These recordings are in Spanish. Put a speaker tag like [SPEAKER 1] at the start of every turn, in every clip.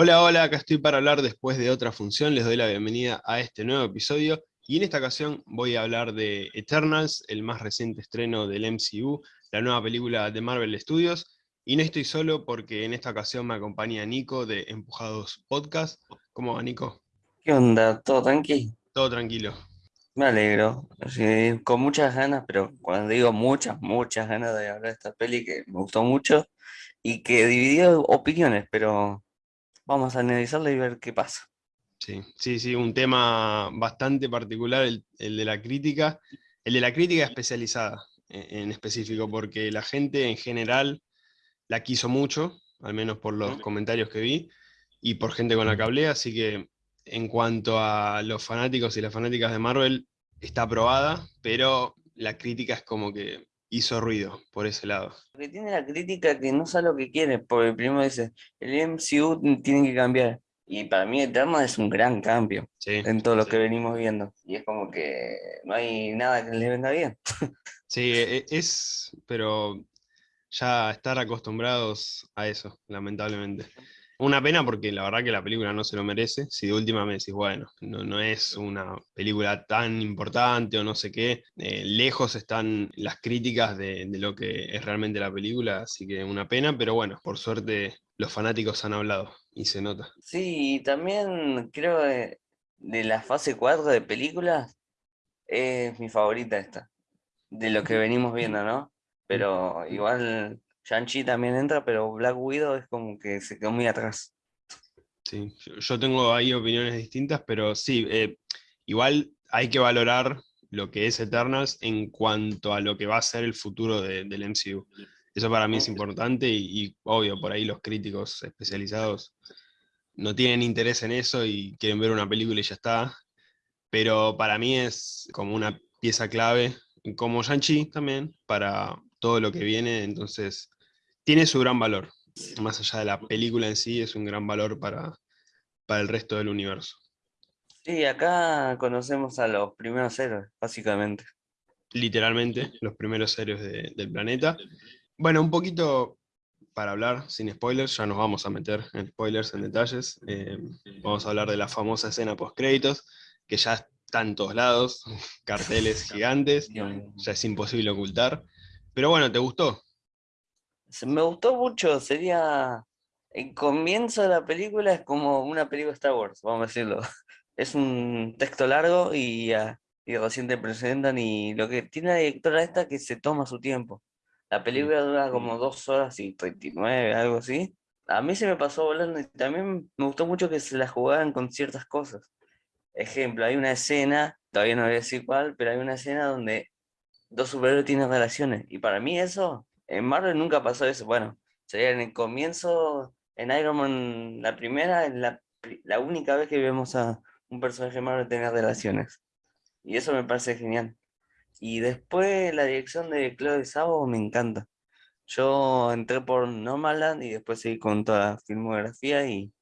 [SPEAKER 1] Hola, hola, acá estoy para hablar después de otra función, les doy la bienvenida a este nuevo episodio, y en esta ocasión voy a hablar de Eternals, el más reciente estreno del MCU, la nueva película de Marvel Studios, y no estoy solo porque en esta ocasión me acompaña Nico de Empujados Podcast. ¿Cómo va, Nico?
[SPEAKER 2] ¿Qué onda? ¿Todo tranquilo?
[SPEAKER 1] Todo tranquilo.
[SPEAKER 2] Me alegro. Sí, con muchas ganas, pero cuando digo muchas, muchas ganas de hablar de esta peli que me gustó mucho y que dividió opiniones, pero vamos a analizarla y ver qué pasa.
[SPEAKER 1] Sí, sí, sí, un tema bastante particular, el, de la crítica, el de la crítica especializada en, en, específico, porque la gente en general la quiso mucho, al menos por los comentarios que vi, y por gente con la que hablé, así que en cuanto a los fanáticos y las fanáticas de Marvel, está aprobada, pero la crítica es como que hizo ruido por ese lado.
[SPEAKER 2] Porque tiene la crítica que no sabe lo que quiere, porque primero dice, el MCU tiene que cambiar. Y para mí Eterna es un gran cambio en todo lo que venimos viendo. Y es como que no hay nada que le venga bien.
[SPEAKER 1] Sí, e, es, pero ya estar acostumbrados a eso, lamentablemente. Una pena porque la verdad que la película no se lo merece. Si de última me decís, bueno, no, no es una película tan importante o no sé qué, eh, lejos están las críticas de, de, lo que es realmente la película, así que una pena, pero bueno, por suerte los fanáticos han hablado y se nota.
[SPEAKER 2] Sí, y también creo que de la fase 4 de películas es mi favorita esta, de lo que venimos viendo, ¿no? Pero igual Shang-Chi también entra, pero Black Widow es como que se quedó muy atrás.
[SPEAKER 1] Sí, yo tengo ahí opiniones distintas, pero sí, eh, igual hay que valorar lo que es Eternals en cuanto a lo que va a ser el futuro del MCU. Eso para mí es importante y, y, obvio, por ahí los críticos especializados no tienen interés en eso y quieren ver una película y ya está. Pero para mí es como una pieza clave, como Shang-Chi también, para todo lo que viene. Entonces, tiene su gran valor. Más allá de la película en sí, es un gran valor para, para el resto del universo.
[SPEAKER 2] Sí, acá conocemos a los primeros héroes, básicamente.
[SPEAKER 1] Literalmente, los primeros héroes del planeta. Bueno, un poquito para hablar sin spoilers, ya nos vamos a meter en spoilers, en detalles. Eh, vamos a hablar de la famosa escena post-créditos, que ya está en todos lados, carteles gigantes, ya es imposible ocultar. Pero bueno, ¿te gustó?
[SPEAKER 2] Me gustó mucho, sería... El comienzo de la película es como una película Star Wars, vamos a decirlo. Es un texto largo y, y recién te presentan y lo que tiene la directora esta que se toma su tiempo. La película dura como dos horas y 39, algo así. A mí se me pasó volando y también me gustó mucho que se la jugaran con ciertas cosas. Ejemplo, hay una escena, todavía no voy a decir cuál, pero hay una escena donde dos superhéroes tienen relaciones. Y para mí eso en Marvel nunca pasó eso. Bueno, sería en el comienzo, en Iron Man, la primera, la, la única vez que vemos a un personaje Marvel tener relaciones. Y eso me parece genial. Y después la dirección de Chloe Sabo me encanta. Yo entré por Nomadland y después seguí con toda la filmografía y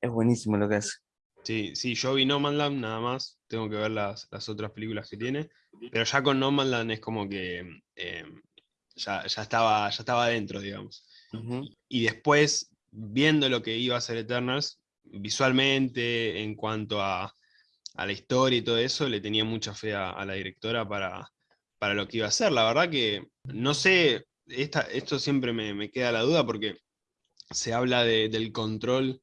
[SPEAKER 2] es buenísimo lo que hace.
[SPEAKER 1] Sí, sí, yo vi Nomadland nada más, tengo que ver las, las otras películas que tiene, pero ya con Nomadland es como que eh, ya, estaba, ya estaba adentro, digamos. Y después, viendo lo que iba a ser Eternals, visualmente, en cuanto a, la historia y todo eso, le tenía mucha fe a, la directora para, para, lo que iba a ser. La verdad que, no sé, esta, esto siempre me, queda la duda porque se habla del control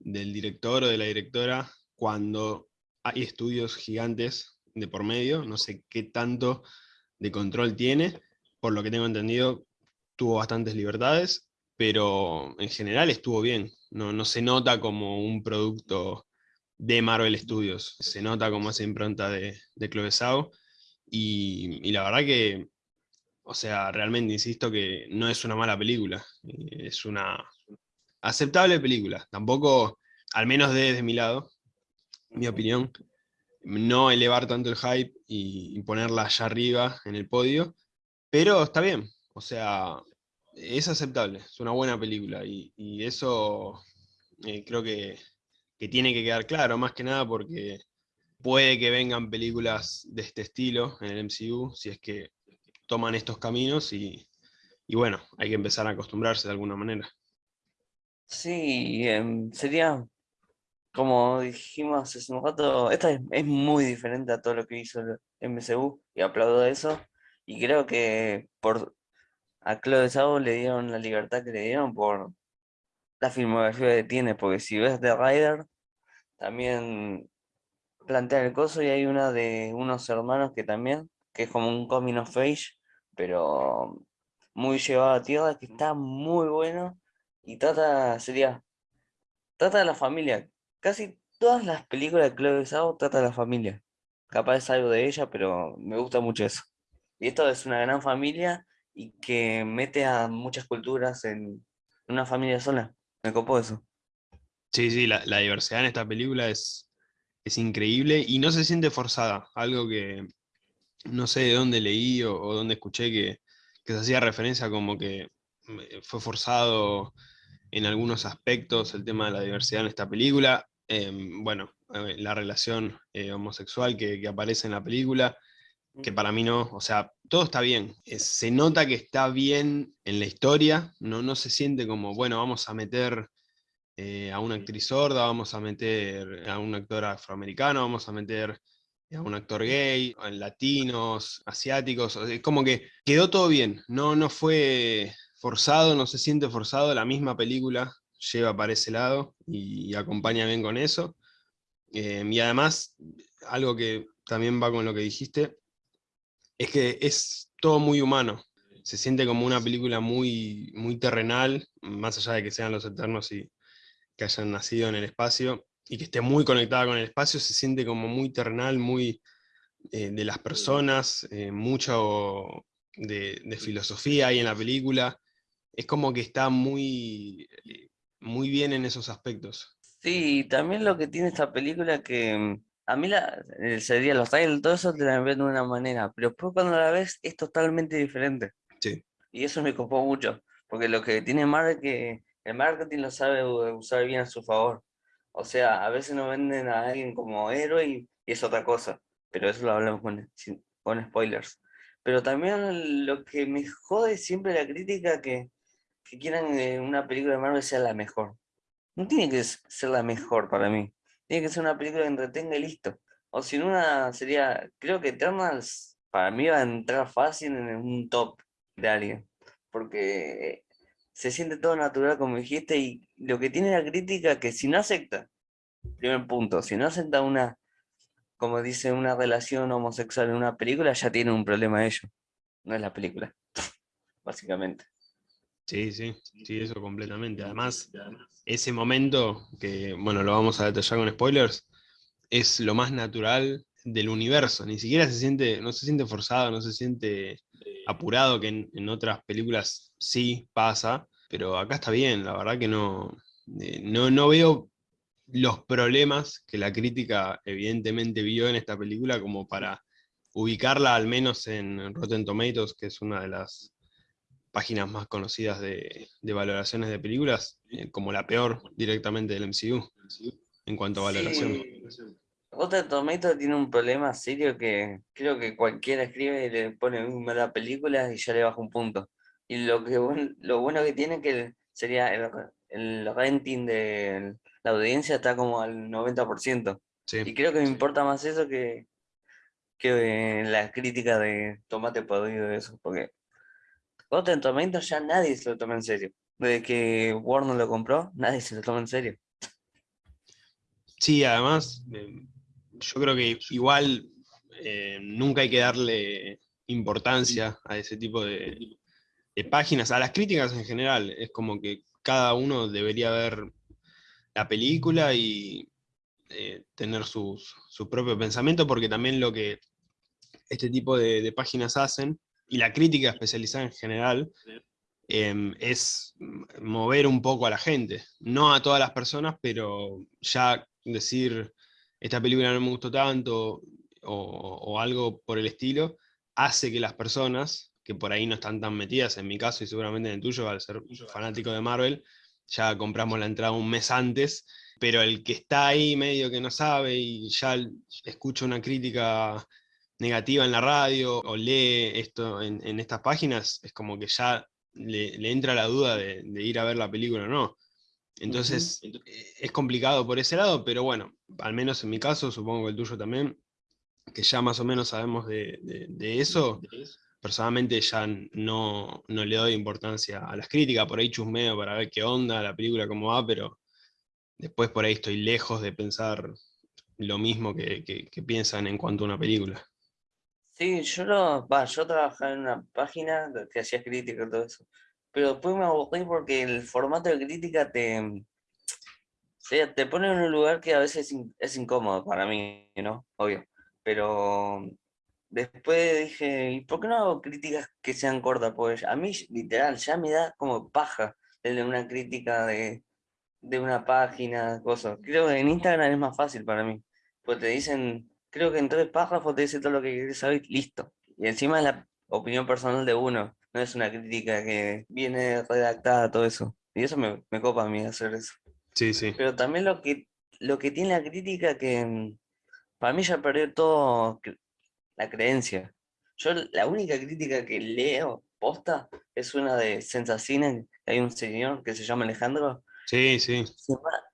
[SPEAKER 1] del director o de la directora cuando hay estudios gigantes de por medio, no sé qué tanto de control tiene, por lo que tengo entendido, tuvo bastantes libertades, pero en general estuvo bien. No, no se nota como un producto de Marvel Studios, se nota como esa impronta de, de Chloe y, y, la verdad que, o sea, realmente insisto que no es una mala película, es una aceptable película, tampoco, al menos desde mi lado, mi opinión, no elevar tanto el hype y, y ponerla allá arriba en el podio, pero está bien, o sea, es aceptable, es una buena película y, eso eh, creo que, tiene que quedar claro, más que nada porque puede que vengan películas de este estilo en el MCU, si es que toman estos caminos y, bueno, hay que empezar a acostumbrarse de alguna manera.
[SPEAKER 2] Sí, em, sería, como dijimos hace un rato, esta es, muy diferente a todo lo que hizo el MCU y aplaudo eso. Y creo que por a Chloe Zhao le dieron la libertad que le dieron por la filmografía que tiene, porque si ves The Rider, también plantea el coso y hay una de unos hermanos que también, que es como un coming of age, pero muy llevado a tierra, que está muy bueno y trata, sería, trata de la familia. Casi todas las películas de Chloe Zhao trata de la familia. Capaz es algo de ella, pero me gusta mucho eso. Y esto es una gran familia y que mete a muchas culturas en una familia sola. Me copó eso.
[SPEAKER 1] Sí, sí, la, diversidad en esta película es, es, increíble y no se siente forzada. Algo que no sé de dónde leí o, dónde escuché que, que, se hacía referencia como que eh, fue forzado en algunos aspectos el tema de la diversidad en esta película. Em, bueno, la relación eh, homosexual que, aparece en la película, que para mí no, o sea, todo está bien. se nota que está bien en la historia, no, no se siente como, bueno, vamos a meter a una actriz sorda, vamos a meter a un actor afroamericano, vamos a meter a un actor gay, latinos, asiáticos, es como que quedó todo bien, no, no fue forzado, no se siente forzado, la misma película lleva para ese lado y, acompaña bien con eso. Em, y además, algo que también va con lo que dijiste, es que es todo muy humano. Se siente como una película muy, muy terrenal, más allá de que sean los eternos y que hayan nacido en el espacio, y que esté muy conectada con el espacio, se siente como muy terrenal, muy eh, de las personas, eh, mucho de, de, filosofía ahí en la película, es como que está muy, eh, muy bien en esos aspectos.
[SPEAKER 2] Sí, también lo que tiene esta película que mm, a mí la, sería los trailers, todo eso te la ven de una manera, pero después cuando la ves es totalmente diferente.
[SPEAKER 1] Sí.
[SPEAKER 2] Y eso me copó mucho, porque lo que tiene Marvel que el marketing lo sabe usar bien a su favor. O sea, a veces nos venden a alguien como héroe y, es otra cosa, pero eso lo hablamos con, con spoilers. Pero también lo que me jode siempre la crítica que que quieran que una película de Marvel sea la mejor. No tiene que ser la mejor para mí. Tiene que ser una película que entretenga y listo. O si una sería, creo que Eternals para mí va a entrar fácil en un top de alguien. Porque se siente todo natural como dijiste y lo que tiene la crítica que si no acepta, primer punto, si no acepta una, como dice, una relación homosexual en una película, ya tiene un problema ello. No es la película, básicamente.
[SPEAKER 1] Sí, sí, sí, eso completamente. Además, ese momento, que bueno, lo vamos a detallar con spoilers, es lo más natural del universo. Ni siquiera se siente, no se siente forzado, no se siente apurado, que en, otras películas sí pasa, pero acá está bien, la verdad que no, eh, no, no veo los problemas que la crítica evidentemente vio en esta película como para ubicarla al menos en Rotten Tomatoes, que es una de las páginas más conocidas de, valoraciones de películas, eh, como la peor directamente del MCU, en cuanto a valoración. Sí.
[SPEAKER 2] Rotten Tomato tiene un problema serio que creo que cualquiera escribe y le pone una mala película y ya le baja un punto. Y lo, que, lo bueno que tiene que sería el, el rating de la audiencia está como al 90%. Y creo que me importa más eso que, que la crítica de tomate podrido de eso, porque Rotten Tomatoes ya nadie se lo toma en serio. Desde que Warner lo compró, nadie se lo toma en serio.
[SPEAKER 1] Sí, además, eh, yo creo que igual eh, nunca hay que darle importancia a ese tipo de, páginas, a las críticas en general. Es como que cada uno debería ver la película y eh, tener su propio pensamiento, porque también lo que este tipo de páginas hacen y la crítica especializada en general, em, es mover un poco a la gente. No a todas las personas, pero ya decir, esta película no me gustó tanto, o, algo por el estilo, hace que las personas, que por ahí no están tan metidas, en mi caso y seguramente en el tuyo, al ser fanático de Marvel, ya compramos la entrada un mes antes, pero el que está ahí medio que no sabe y ya escucha una crítica negativa en la radio o lee esto en, estas páginas, es como que ya le, entra la duda de, ir a ver la película o no. Entonces eh, es complicado por ese lado, pero bueno, al menos en mi caso, supongo que el tuyo también, que ya más o menos sabemos de, eso, personalmente ya no, no, le doy importancia a las críticas, por ahí chusmeo para ver qué onda, la película cómo va, pero después por ahí estoy lejos de pensar lo mismo que, piensan en cuanto a una película.
[SPEAKER 2] Sí, yo no, va, yo trabajaba en una página que hacía crítica y todo eso, pero después me aburrí porque el formato de crítica te, te pone en un lugar que a veces es incómodo para mí, ¿no? Obvio, pero después dije, ¿y por qué no hago críticas que sean cortas? Pues a mí, literal, ya me da como paja de una crítica de, de una página, cosas. Creo que en Instagram es más fácil para mí, pues te dicen, creo que en tres párrafos te dice todo lo que quieres saber, listo. Y encima es la opinión personal de uno, no es una crítica que viene redactada, todo eso. Y eso me, me copa a mí hacer eso.
[SPEAKER 1] Sí, sí.
[SPEAKER 2] Pero también lo que, lo que tiene la crítica que mm, para mí ya perdió todo la creencia. Yo la única crítica que leo, posta, es una de Sensacine, hay un señor que se llama Alejandro.
[SPEAKER 1] Sí, sí.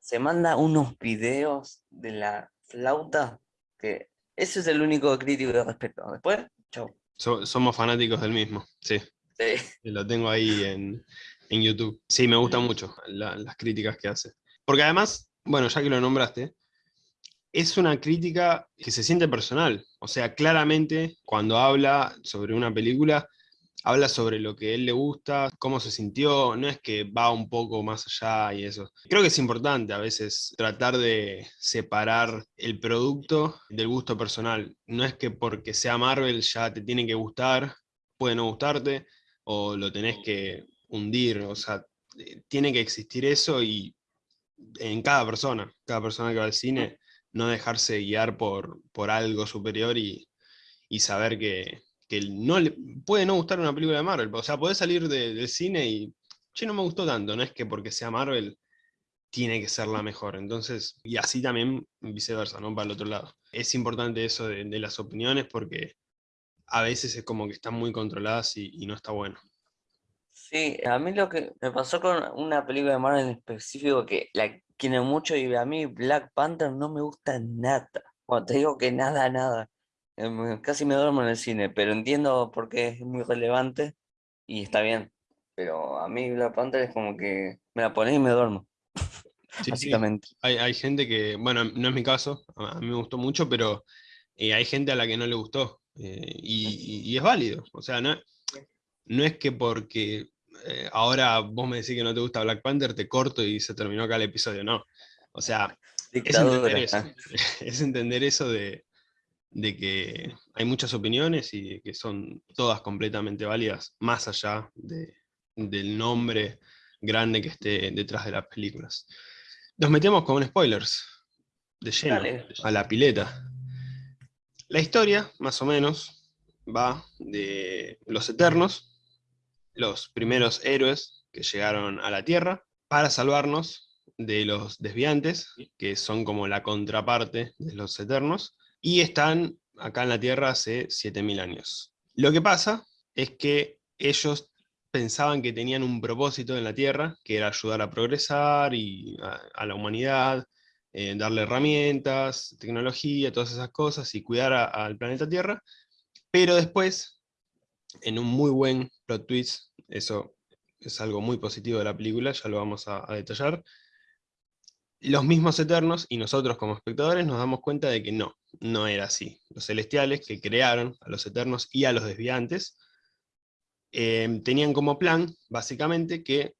[SPEAKER 2] Se, manda unos videos de la flauta que ese es el único crítico de respeto. Después, chau.
[SPEAKER 1] somos fanáticos del mismo, sí. Sí. Lo tengo ahí en, YouTube. Sí, me gustan mucho las críticas que hace. Porque además, bueno, ya que lo nombraste, es una crítica que se siente personal. O sea, claramente cuando habla sobre una película, habla sobre lo que él le gusta, cómo se sintió, no es que va un poco más allá y eso. Creo que es importante a veces tratar de separar el producto del gusto personal. No es que porque sea Marvel ya te tiene que gustar, puede no gustarte, o lo tenés que hundir, o sea, eh, tiene que existir eso y en cada persona, cada persona que va al cine no dejarse guiar por, por algo superior y, saber que, no le, puede no gustar una película de Marvel. O sea, puede salir del cine y, che, no me gustó tanto, no es que porque sea Marvel tiene que ser la mejor. Entonces, y así también viceversa, ¿no? Para el otro lado. Es importante eso de, las opiniones porque a veces es como que están muy controladas y, no está bueno.
[SPEAKER 2] Sí, a mí lo que me pasó con una película de Marvel en específico que la quiere mucho y a mí Black Panther no me gusta nada. Bueno, te digo que nada, nada. Em, casi me duermo en el cine, pero entiendo por qué es muy relevante y está bien. Pero a mí Black Panther es como que me la pones y me duermo. básicamente.
[SPEAKER 1] Hay, gente que, bueno, no es mi caso, a mí me gustó mucho, pero eh, hay gente a la que no le gustó. Eh, y, es válido. O sea, no, no es que porque eh, ahora vos me decís que no te gusta Black Panther, te corto y se terminó acá el episodio, no. O sea, es entender, eso, es entender eso, de, que hay muchas opiniones y que son todas completamente válidas, más allá del nombre grande que esté detrás de las películas. Nos metemos con spoilers, de lleno, a la pileta. La historia, más o menos, va de los Eternos, los primeros héroes que llegaron a la Tierra para salvarnos de los desviantes, que son como la contraparte de los eternos, y están acá en la Tierra hace 7.000 años. Lo que pasa es que ellos pensaban que tenían un propósito en la Tierra, que era ayudar a progresar y a, la humanidad, eh, darle herramientas, tecnología, todas esas cosas, y cuidar al planeta Tierra, pero después en un muy buen plot twist, eso es algo muy positivo de la película, ya lo vamos a, detallar, los mismos Eternos y nosotros como espectadores nos damos cuenta de que no, no era así. Los Celestiales que crearon a los Eternos y a los Desviantes, em, tenían como plan, básicamente, que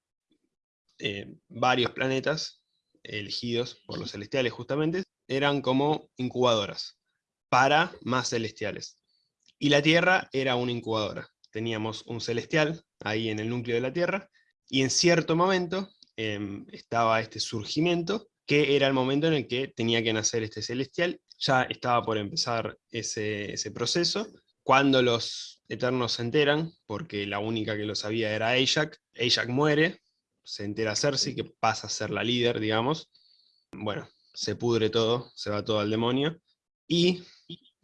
[SPEAKER 1] eh, varios planetas elegidos por los Celestiales justamente, eran como incubadoras para más Celestiales. Y la Tierra era una incubadora. Teníamos un celestial ahí en el núcleo de la Tierra, y en cierto momento em, estaba este surgimiento, que era el momento en el que tenía que nacer este celestial. Ya estaba por empezar ese, proceso. Cuando los Eternos se enteran, porque la única que lo sabía era Ajax, Ajax muere, se entera Cersei, que pasa a ser la líder, digamos. Bueno, se pudre todo, se va todo al demonio. Y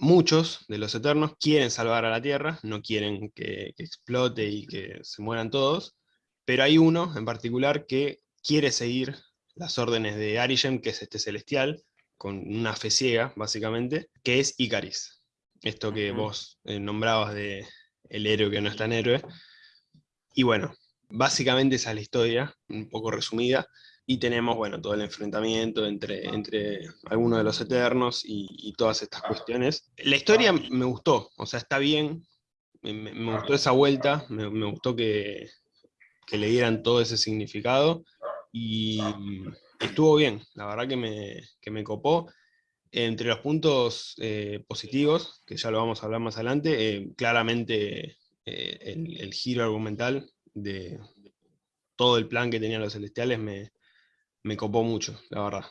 [SPEAKER 1] muchos de los Eternos quieren salvar a la Tierra, no quieren que, explote y que se mueran todos, pero hay uno en particular que quiere seguir las órdenes de Arishem, que es este celestial, con una fe ciega, básicamente, que es Icaris. Esto que vos eh, nombrabas de el héroe que no es tan héroe. Y bueno, básicamente esa es la historia, un poco resumida, y tenemos, bueno, todo el enfrentamiento entre, entre algunos de los Eternos y, todas estas cuestiones. La historia me gustó, o sea, está bien, me, gustó esa vuelta, me, gustó que, que, le dieran todo ese significado, y estuvo bien, la verdad que me, que me copó. Entre los puntos eh, positivos, que ya lo vamos a hablar más adelante, eh, claramente eh, el, giro argumental de todo el plan que tenían los celestiales me, me copó mucho, la verdad.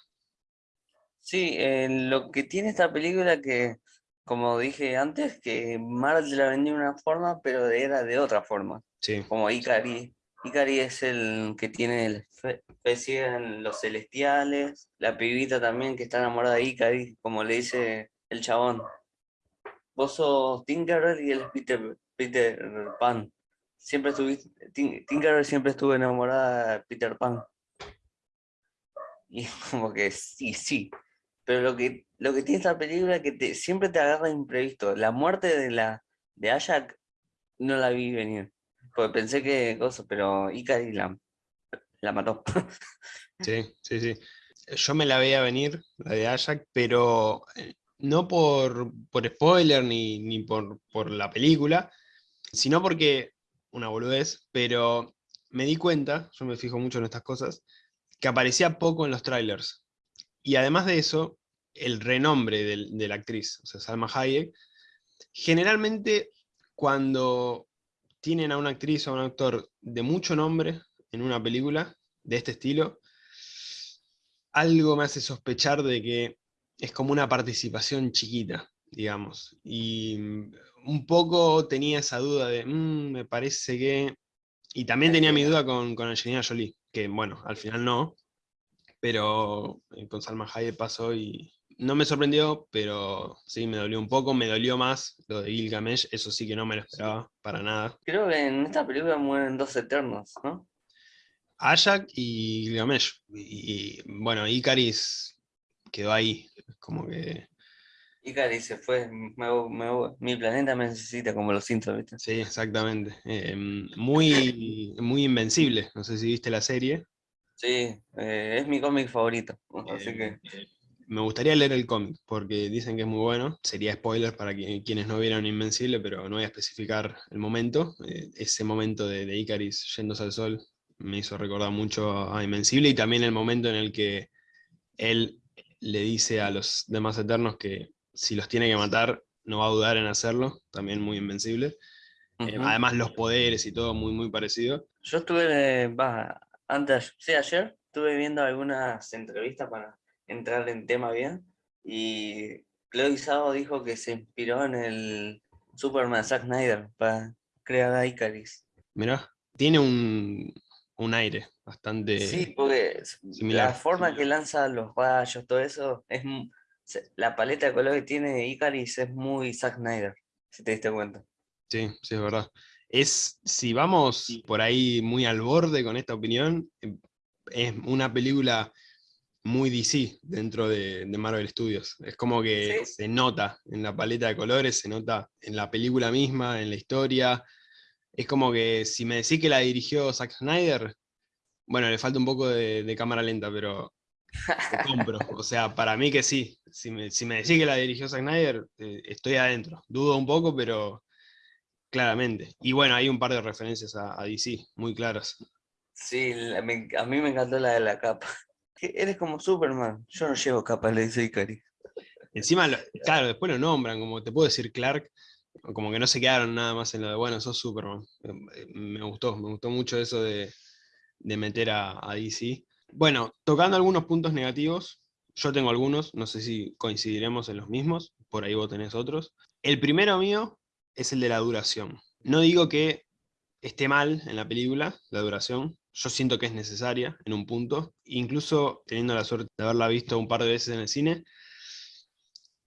[SPEAKER 2] Sí, lo que tiene esta película que, como dije antes, que Marvel la vendía de una forma, pero era de otra forma.
[SPEAKER 1] Sí.
[SPEAKER 2] Como Ikari Ikari es el que tiene el especie en los celestiales, la pibita también que está enamorada de Ikari, como le dice el chabón. Vos sos Tinkerer y él es Peter, Peter Pan. Siempre estuviste, Tinkerer siempre estuvo enamorada de Peter Pan. Y como que sí, sí. Pero lo que, lo que tiene esta película es que te, siempre te agarra imprevisto. La muerte de la de Ayak no la vi venir. Porque pensé que cosa, pero Ikari la, mató.
[SPEAKER 1] Sí, sí, sí. Yo me la veía venir, la de Ajax, pero eh, no por, por spoiler ni, ni por, por, la película, sino porque, una boludez, pero me di cuenta, yo me fijo mucho en estas cosas, que aparecía poco en los trailers. Y además de eso, el renombre de la actriz, o sea, Salma Hayek, generalmente cuando tienen a una actriz o a un actor de mucho nombre en una película de este estilo, algo me hace sospechar de que es como una participación chiquita, digamos. Y mm, un poco tenía esa duda de, mm, me parece que... Y también tenía mi duda con, Angelina Jolie, que bueno, al final no, pero eh, con Salma Hayek pasó y, no me sorprendió, pero sí me dolió un poco, me dolió más lo de Gilgamesh, eso sí que no me lo esperaba para nada.
[SPEAKER 2] Creo que en esta película mueren dos eternos, ¿no?
[SPEAKER 1] Ayak y Gilgamesh. Y, bueno, Icaris quedó ahí, como que...
[SPEAKER 2] Icaris se fue, mi planeta me necesita, como los Simpsons, ¿viste?
[SPEAKER 1] Sí, exactamente. Em, muy, muy invencible, no sé si viste la serie.
[SPEAKER 2] Sí, eh, es mi cómic favorito, así que...
[SPEAKER 1] Me gustaría leer el cómic, porque dicen que es muy bueno. Sería spoiler para quienes no vieron Invencible, pero no voy a especificar el momento. Eh, ese momento de, de, Icaris yéndose al sol me hizo recordar mucho a Invencible y también el momento en el que él le dice a los demás Eternos que si los tiene que matar, no va a dudar en hacerlo, también muy Invencible. Eh, además los poderes y todo muy, muy parecido.
[SPEAKER 2] Yo estuve, antes, sí, ayer, estuve viendo algunas entrevistas para entrar en tema bien. Y Chloe Zhao dijo que se inspiró en el Superman Zack Snyder para crear a Icaris.
[SPEAKER 1] Mira, tiene un, aire bastante.
[SPEAKER 2] Sí, porque la forma que lanza los rayos, todo eso, es la paleta de color que tiene Icaris es muy Zack Snyder, si te diste cuenta.
[SPEAKER 1] Sí, sí, es verdad. Es, si vamos por ahí muy al borde con esta opinión, es una película muy DC dentro de, Marvel Studios. Es como que se nota en la paleta de colores, se nota en la película misma, en la historia. Es como que si me decís que la dirigió Zack Snyder, bueno, le falta un poco de, cámara lenta, pero te compro. O sea, para mí que sí. Si me, si me decís que la dirigió Zack Snyder, eh, estoy adentro. Dudo un poco, pero claramente. Y bueno, hay un par de referencias a, DC, muy claras.
[SPEAKER 2] Sí, a mí me encantó la de la capa eres como Superman. Yo no llevo capa, le dice Ikari.
[SPEAKER 1] Encima, claro, después lo nombran, como te puedo decir Clark, como que no se quedaron nada más en lo de, bueno, sos Superman. Me gustó, me gustó mucho eso de, meter a, DC. Bueno, tocando algunos puntos negativos, yo tengo algunos, no sé si coincidiremos en los mismos, por ahí vos tenés otros. El primero mío es el de la duración. No digo que esté mal en la película, la duración, yo siento que es necesaria en un punto, incluso teniendo la suerte de haberla visto un par de veces en el cine,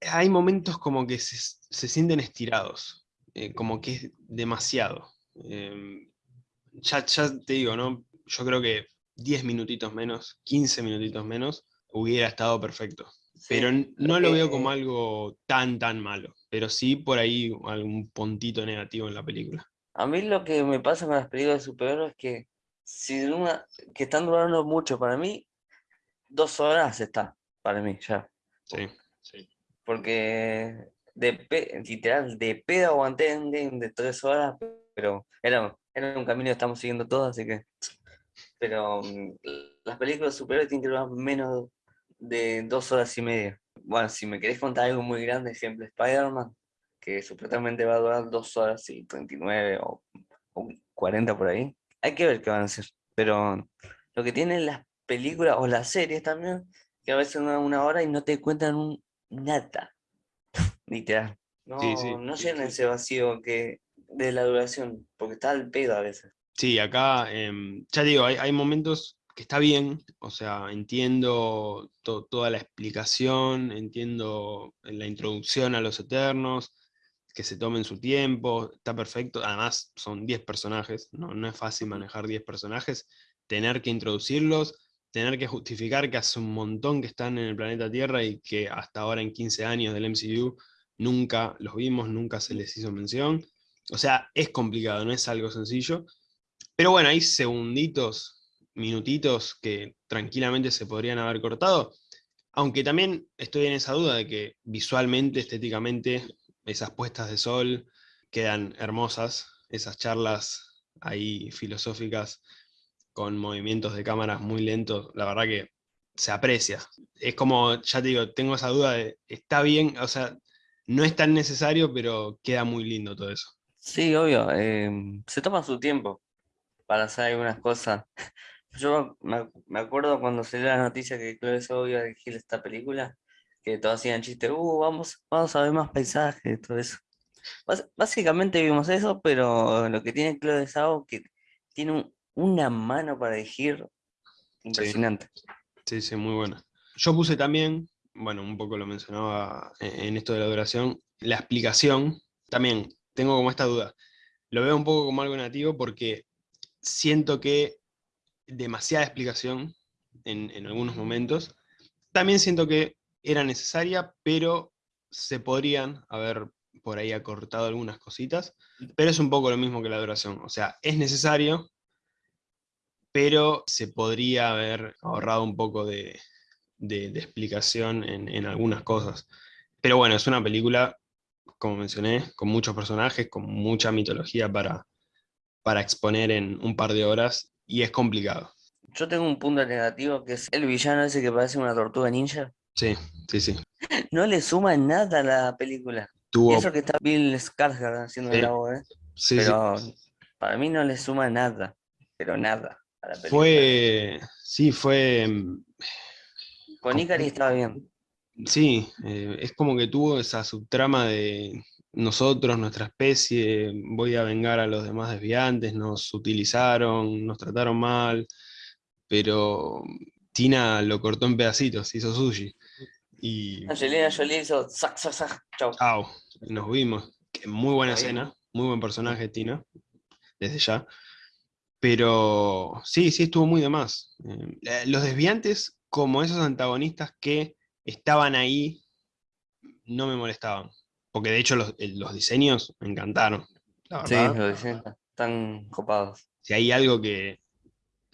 [SPEAKER 1] hay momentos como que se, sienten estirados, eh, como que es demasiado. Em, ya, te digo, ¿no? yo creo que 10 minutitos menos, 15 minutitos menos, hubiera estado perfecto. pero no lo veo como algo tan, tan malo. Pero sí por ahí algún puntito negativo en la película.
[SPEAKER 2] A mí lo que me pasa con las películas de superhéroes es que, si una, que están durando mucho, para mí, dos horas está, para mí, ya.
[SPEAKER 1] Sí, sí.
[SPEAKER 2] Porque de literal, de pedo aguanté en de tres horas, pero era, era un camino que estamos siguiendo todos, así que... Pero mm, las películas superiores tienen que durar menos de dos horas y media. Bueno, si me querés contar algo muy grande, ejemplo, Spider-Man, que supuestamente va a durar dos horas y 39 o, o 40 por ahí, hay que ver qué van a hacer. Pero lo que tienen las películas o las series también, que a veces duran una hora y no te cuentan un, nada. Literal. No, no llenan ese vacío que de la duración, porque está al pedo a veces.
[SPEAKER 1] Sí, acá, em, ya digo, hay, momentos que está bien, o sea, entiendo toda la explicación, entiendo la introducción a los Eternos, que se tomen su tiempo, está perfecto, además son 10 personajes, no, no es fácil manejar 10 personajes, tener que introducirlos, tener que justificar que hace un montón que están en el planeta Tierra y que hasta ahora en 15 años del MCU nunca los vimos, nunca se les hizo mención. O sea, es complicado, no es algo sencillo. Pero bueno, hay segunditos, minutitos que tranquilamente se podrían haber cortado. Aunque también estoy en esa duda de que visualmente, estéticamente, esas puestas de sol quedan hermosas, esas charlas ahí filosóficas con movimientos de cámaras muy lentos, la verdad que se aprecia. Es como, ya te digo, tengo esa duda de, está bien, o sea, no es tan necesario, pero queda muy lindo todo eso.
[SPEAKER 2] Sí, obvio. Em, se toma su tiempo para hacer algunas cosas. Yo me, acuerdo cuando salió la noticia que Chloe Zhao iba a dirigir esta película, que todos hacían chistes, uh, vamos, vamos a ver más paisajes, todo eso. básicamente vimos eso, pero lo que tiene Chloe Zhao, que tiene una mano para dirigir impresionante.
[SPEAKER 1] Sí, sí, muy buena. Yo puse también bueno, un poco lo mencionaba en esto de la duración, la explicación, también tengo como esta duda. Lo veo un poco como algo negativo porque siento que demasiada explicación en, en algunos momentos. También siento que era necesaria, pero se podrían haber por ahí acortado algunas cositas, pero es un poco lo mismo que la duración. O sea, es necesario, pero se podría haber ahorrado un poco de, de, explicación en, algunas cosas. Pero bueno, es una película, como mencioné, con muchos personajes, con mucha mitología para, para exponer en un par de horas, y es complicado.
[SPEAKER 2] Yo tengo un punto negativo, que es el villano ese que parece una tortuga ninja.
[SPEAKER 1] Sí, sí, sí.
[SPEAKER 2] No le suma nada a la película. Y eso que está Bill Skarsgård haciendo el voz, ¿eh? Sí, pero para mí no le suma nada, pero nada a la película.
[SPEAKER 1] Fue, sí, fue
[SPEAKER 2] con Ikari estaba bien.
[SPEAKER 1] Sí, eh, es como que tuvo esa subtrama de nosotros, nuestra especie, voy a vengar a los demás desviantes, nos utilizaron, nos trataron mal, pero Tina lo cortó en pedacitos, hizo sushi. Y...
[SPEAKER 2] Angelina Jolie hizo sac, sac, sac, chau.
[SPEAKER 1] Chau, nos vimos. Muy buena escena, muy buen personaje Tina, desde ya. Pero sí, sí estuvo muy de más. Eh, los desviantes como esos antagonistas que estaban ahí, no me molestaban. Porque de hecho los, diseños me encantaron.
[SPEAKER 2] sí, los diseños están copados.
[SPEAKER 1] Si hay algo que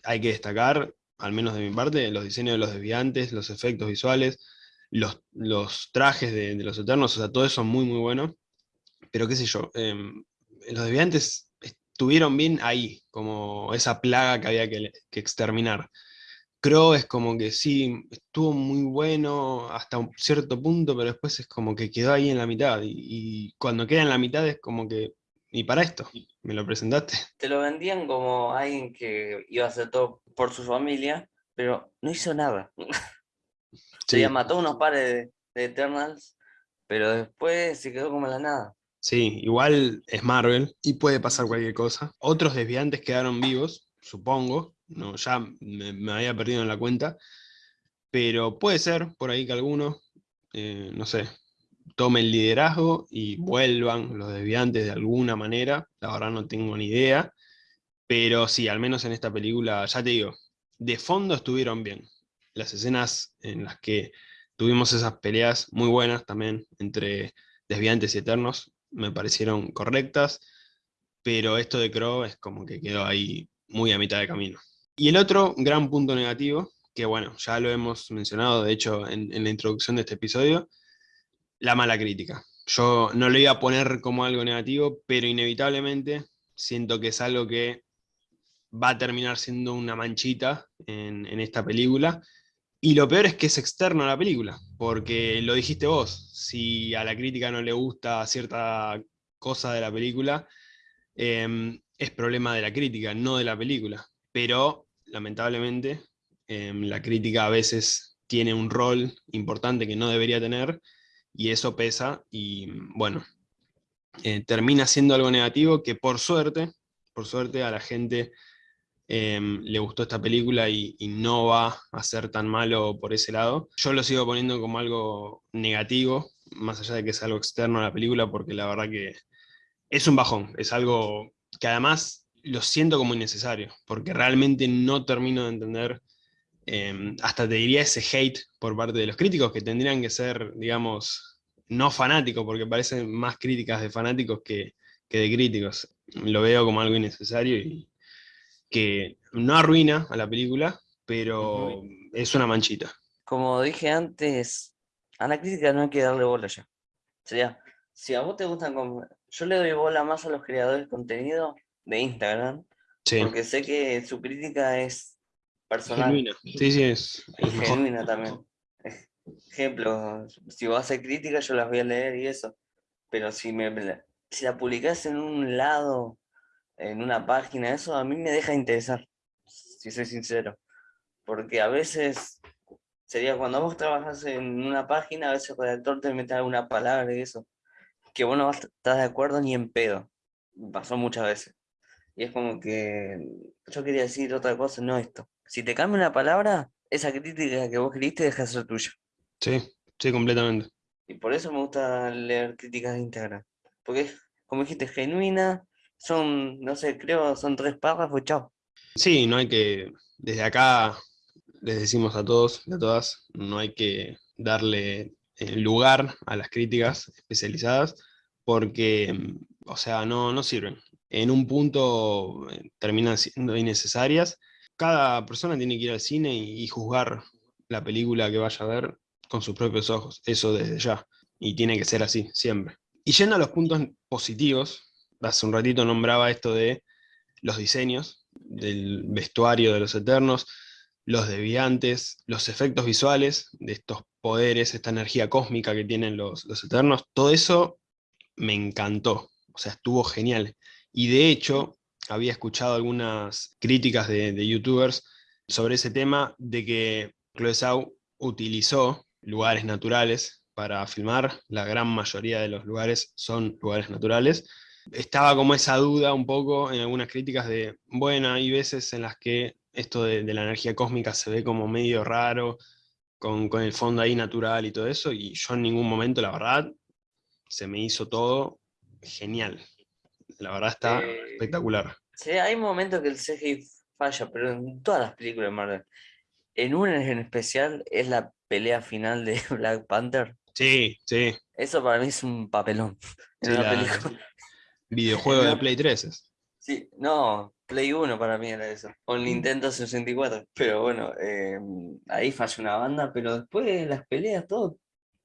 [SPEAKER 1] hay que destacar, al menos de mi parte, los diseños de los desviantes, los efectos visuales, los, los trajes de, los eternos, o sea, todo eso es muy, muy bueno. Pero qué sé yo, em, los desviantes estuvieron bien ahí, como esa plaga que había que, exterminar. Crow es como que sí, estuvo muy bueno hasta un cierto punto, pero después es como que quedó ahí en la mitad. Y, cuando queda en la mitad es como que, ¿y para esto? ¿Me lo presentaste?
[SPEAKER 2] Te lo vendían como alguien que iba a hacer todo por su familia, pero no hizo nada. Se mató unos pares de, Eternals, pero después se quedó como en la nada.
[SPEAKER 1] Sí, igual es Marvel y puede pasar cualquier cosa. Otros desviantes quedaron vivos, supongo, no, ya me, había perdido en la cuenta, pero puede ser por ahí que alguno, eh, no sé, tome el liderazgo y vuelvan los desviantes de alguna manera, la verdad no tengo ni idea, pero sí, al menos en esta película, ya te digo, de fondo estuvieron bien. Las escenas en las que tuvimos esas peleas muy buenas también entre desviantes y eternos me parecieron correctas, pero esto de Crow es como que quedó ahí muy a mitad de camino. Y el otro gran punto negativo, que bueno, ya lo hemos mencionado de hecho en, en la introducción de este episodio, la mala crítica. Yo no lo iba a poner como algo negativo, pero inevitablemente siento que es algo que va a terminar siendo una manchita en, esta película. Y lo peor es que es externo a la película, porque lo dijiste vos, si a la crítica no le gusta cierta cosa de la película, em, es problema de la crítica, no de la película. Pero, lamentablemente, em, la crítica a veces tiene un rol importante que no debería tener, y eso pesa, y bueno, eh, termina siendo algo negativo que por suerte, por suerte a la gente Em, le gustó esta película y, no va a ser tan malo por ese lado. Yo lo sigo poniendo como algo negativo, más allá de que es algo externo a la película, porque la verdad que es un bajón, es algo que además lo siento como innecesario, porque realmente no termino de entender, em, hasta te diría ese hate por parte de los críticos, que tendrían que ser, digamos, no fanáticos, porque parecen más críticas de fanáticos que, que de críticos. Lo veo como algo innecesario y, que no arruina a la película, pero es una manchita.
[SPEAKER 2] Como dije antes, a la crítica no hay que darle bola ya. Sería, si a vos te gustan, yo le doy bola más a los creadores de contenido de Instagram, porque sé que su crítica es personal.
[SPEAKER 1] Genuina. Sí, sí, es.
[SPEAKER 2] genuina también. Ejemplo, si vos haces crítica yo las voy a leer y eso, pero si, me, si la publicás en un lado en una página, eso a mí me deja interesar, si soy sincero. Porque a veces, sería cuando vos trabajas en una página, a veces el redactor te mete alguna palabra y eso, que vos no estás de acuerdo ni en pedo. Pasó muchas veces. Y es como que yo quería decir otra cosa, no esto. Si te cambia una palabra, esa crítica que vos queriste deja de ser tuya.
[SPEAKER 1] Sí, sí, completamente.
[SPEAKER 2] Y por eso me gusta leer críticas de Instagram. Porque como dijiste, genuina, son, no sé, creo, son tres párrafos, chao.
[SPEAKER 1] Sí, no hay que, desde acá les decimos a todos y a todas, no hay que darle eh, lugar a las críticas especializadas porque, o sea, no, no sirven. En un punto eh, terminan siendo innecesarias. Cada persona tiene que ir al cine y, juzgar la película que vaya a ver con sus propios ojos, eso desde ya. Y tiene que ser así, siempre. Y yendo a los puntos positivos, hace un ratito nombraba esto de los diseños, del vestuario de los Eternos, los deviantes, los efectos visuales de estos poderes, esta energía cósmica que tienen los, Eternos, todo eso me encantó, o sea, estuvo genial. Y de hecho, había escuchado algunas críticas de, de youtubers sobre ese tema, de que Chloe Zhao utilizó lugares naturales para filmar, la gran mayoría de los lugares son lugares naturales, estaba como esa duda un poco en algunas críticas de, bueno, hay veces en las que esto de, la energía cósmica se ve como medio raro, con, el fondo ahí natural y todo eso, y yo en ningún momento, la verdad, se me hizo todo genial. La verdad está eh, espectacular.
[SPEAKER 2] Sí, hay momentos que el CGI falla, pero en todas las películas de Marvel. En una en especial es la pelea final de Black Panther.
[SPEAKER 1] Sí, sí.
[SPEAKER 2] Eso para mí es un papelón en una película.
[SPEAKER 1] Videojuego de Play 3
[SPEAKER 2] Sí, no, Play 1 para mí era eso. O mm. Nintendo 64. Pero bueno, em, ahí falló una banda, pero después las peleas, todo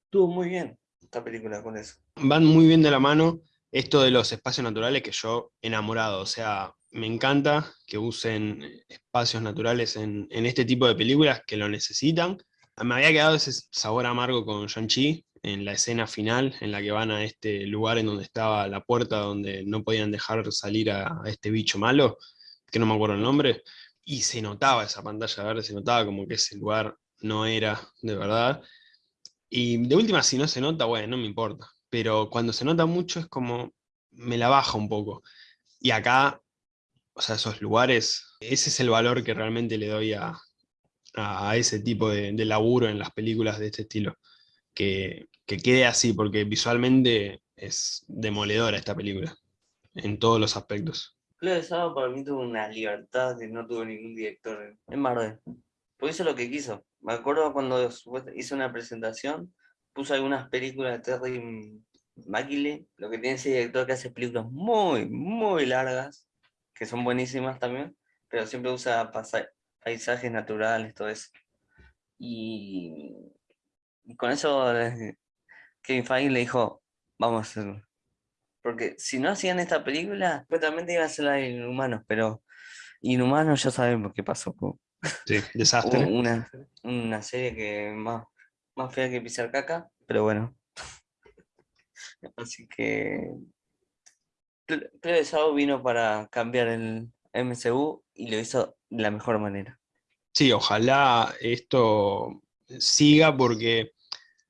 [SPEAKER 2] estuvo muy bien esta película con eso.
[SPEAKER 1] Van muy bien de la mano esto de los espacios naturales que yo enamorado, o sea, me encanta que usen espacios naturales en, este tipo de películas que lo necesitan. Me había quedado ese sabor amargo con Shang-Chi, en la escena final, en la que van a este lugar en donde estaba la puerta donde no podían dejar salir a, este bicho malo, que no me acuerdo el nombre, y se notaba esa pantalla verde, se notaba como que ese lugar no era de verdad. Y de última, si no se nota, bueno, no me importa. Pero cuando se nota mucho es como, me la baja un poco. Y acá, o sea, esos lugares, ese es el valor que realmente le doy a, a ese tipo de, de laburo en las películas de este estilo que, quede así, porque visualmente es demoledora esta película, en todos los aspectos.
[SPEAKER 2] Chloe Zhao para mí tuvo una libertad que no tuvo ningún director en Marvel. Pues hizo lo que quiso. Me acuerdo cuando hizo una presentación, puso algunas películas de Terry Maquile, lo que tiene ese director que hace películas muy, muy largas, que son buenísimas también, pero siempre usa paisajes naturales, todo eso. Y, con eso eh, Kevin Feige le dijo, vamos a hacerlo. Porque si no hacían esta película, supuestamente iba a ser la de Inhumanos, pero Inhumanos ya sabemos qué pasó.
[SPEAKER 1] Sí, desastre.
[SPEAKER 2] Una, una serie que más, más fea que pisar caca, pero bueno. Así que creo que Sao vino para cambiar el MCU y lo hizo de la mejor manera.
[SPEAKER 1] Sí, ojalá esto siga porque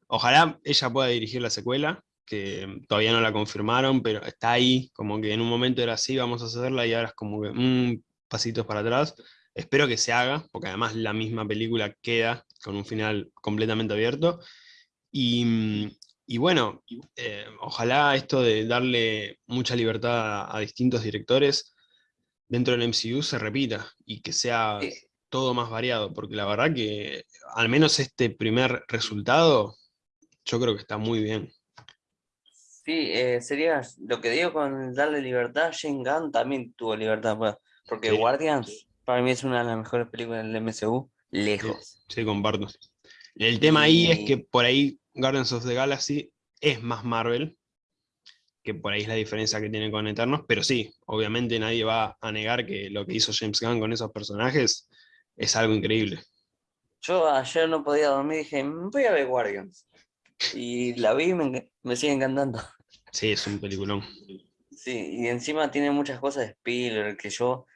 [SPEAKER 1] ojalá ella pueda dirigir la secuela, que todavía no la confirmaron, pero está ahí, como que en un momento era así, vamos a hacerla y ahora es como que un pasitos para atrás. Espero que se haga, porque además la misma película queda con un final completamente abierto. Y, bueno, eh, ojalá esto de darle mucha libertad a, distintos directores dentro del MCU se repita y que sea todo más variado, porque la verdad que al menos este primer resultado yo creo que está muy bien.
[SPEAKER 2] Sí, eh, sería lo que digo con darle libertad, Shane Gunn también tuvo libertad, pues, porque Guardians para mí es una de las mejores películas del MCU, lejos.
[SPEAKER 1] Sí, comparto. El tema ahí es que por ahí Guardians of the Galaxy es más Marvel, que por ahí es la diferencia que tiene con Eternos, pero sí, obviamente nadie va a negar que lo que hizo James Gunn con esos personajes es algo increíble.
[SPEAKER 2] Yo ayer no podía dormir dije, mm, voy a ver Guardians. Y la vi y me, me sigue encantando.
[SPEAKER 1] Sí, es un peliculón.
[SPEAKER 2] Sí, y encima tiene muchas cosas de Spielberg que yo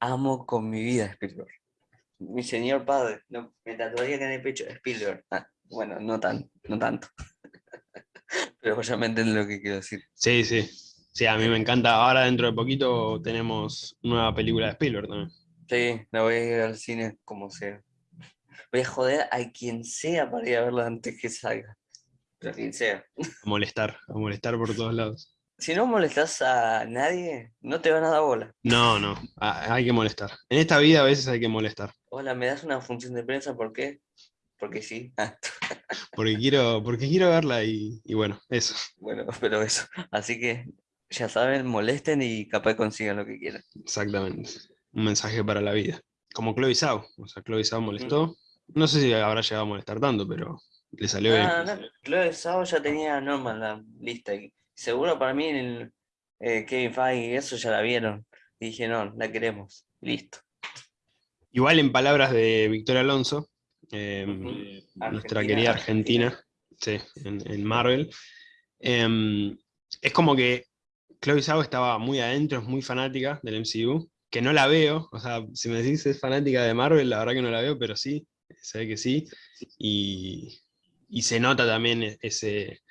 [SPEAKER 2] amo con mi vida Spielberg. Mi señor padre, me tatuaría que en el pecho Spielberg. Ah, bueno, no, tan, no tanto. Pero ya me entienden lo que quiero decir.
[SPEAKER 1] Sí, sí. Sí, a mí me encanta. Ahora dentro de poquito tenemos nueva película de Spielberg también.
[SPEAKER 2] Sí, la voy a ir al cine como sea. Voy a joder a quien sea para ir a verla antes que salga. A quien sea.
[SPEAKER 1] A molestar, a molestar por todos lados
[SPEAKER 2] si no molestas a nadie, no te van a dar bola.
[SPEAKER 1] No, no, hay que molestar. En esta vida a veces hay que molestar.
[SPEAKER 2] Hola, ¿me das una función de prensa? ¿Por qué? Porque sí.
[SPEAKER 1] porque, quiero, porque quiero verla y, bueno, eso.
[SPEAKER 2] Bueno, pero eso. Así que ya saben, molesten y capaz consigan lo que quieran.
[SPEAKER 1] Exactamente. Un mensaje para la vida. Como Chloe Zhao. O sea, Chloe Zhao molestó. No sé si habrá llegado a molestar tanto, pero le salió bien.
[SPEAKER 2] No, Chloe Zhao ya tenía normal la lista seguro para mí el eh, Kevin Feige y eso ya la vieron. Y dije, no, la queremos. Listo.
[SPEAKER 1] Igual en palabras de Victoria Alonso, em, nuestra querida Argentina, en, Marvel, em, es como que Chloe Zhao estaba muy adentro, es muy fanática del MCU, que no la veo, o sea, si me decís es fanática de Marvel, la verdad que no la veo, pero sí, se ve que sí, y, y se nota también ese,